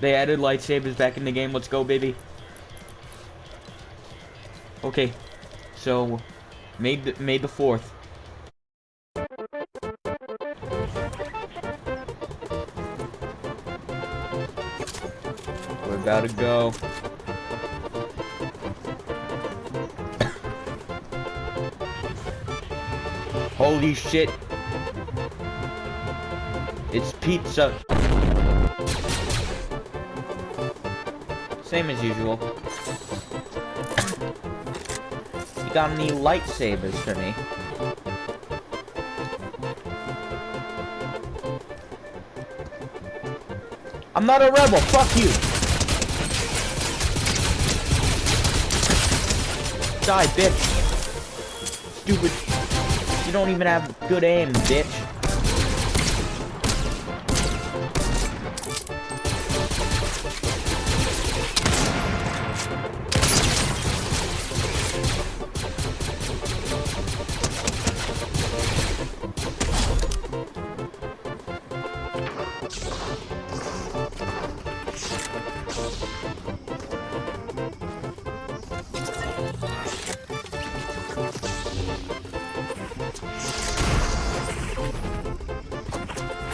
They added lightsabers back in the game. Let's go, baby. Okay, so May the, May the fourth. We're about to go. Holy shit. It's pizza. Same as usual. You got any lightsabers for me? I'm not a rebel, fuck you! Die, bitch! Stupid. You don't even have good aim, bitch.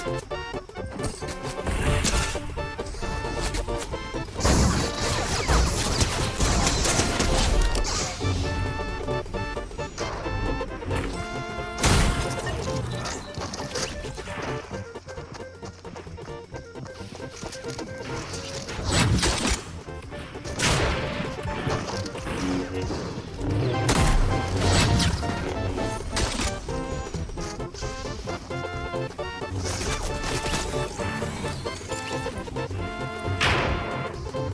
you